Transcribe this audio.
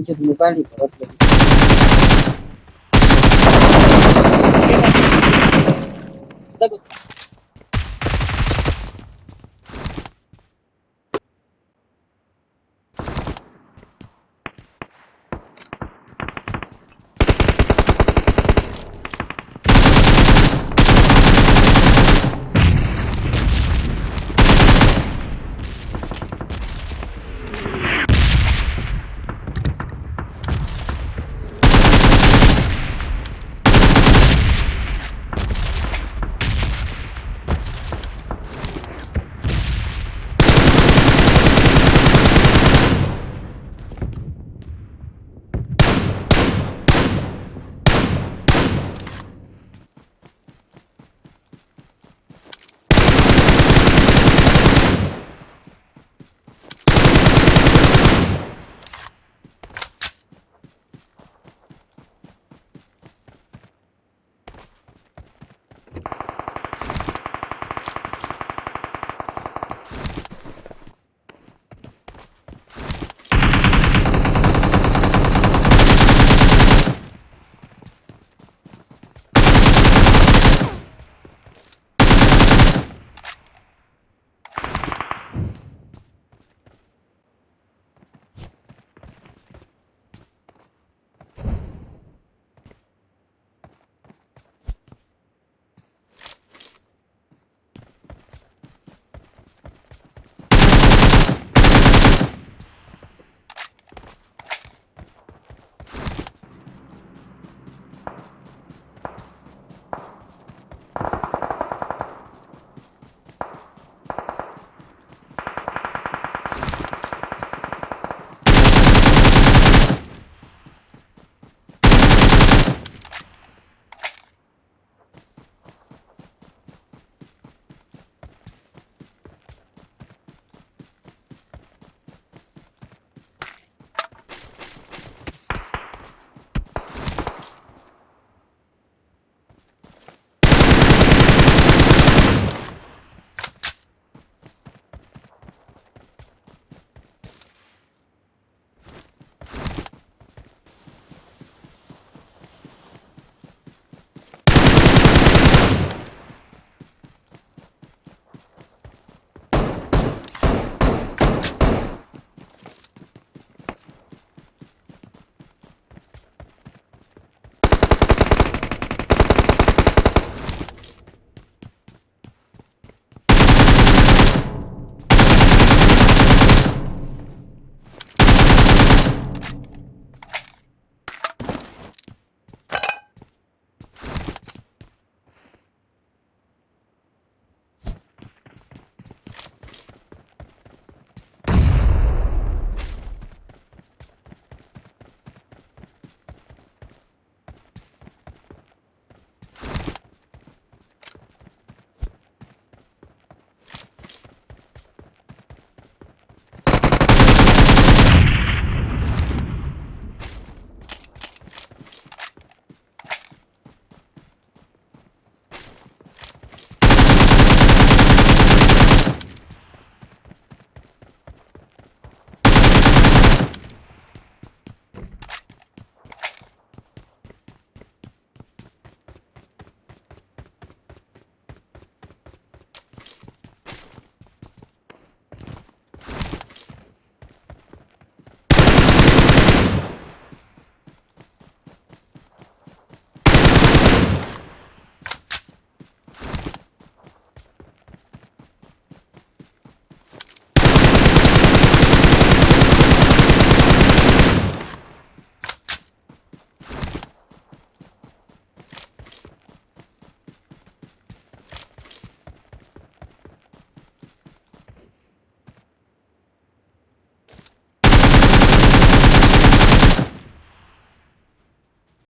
Дед Мугалик, а вот Так вот.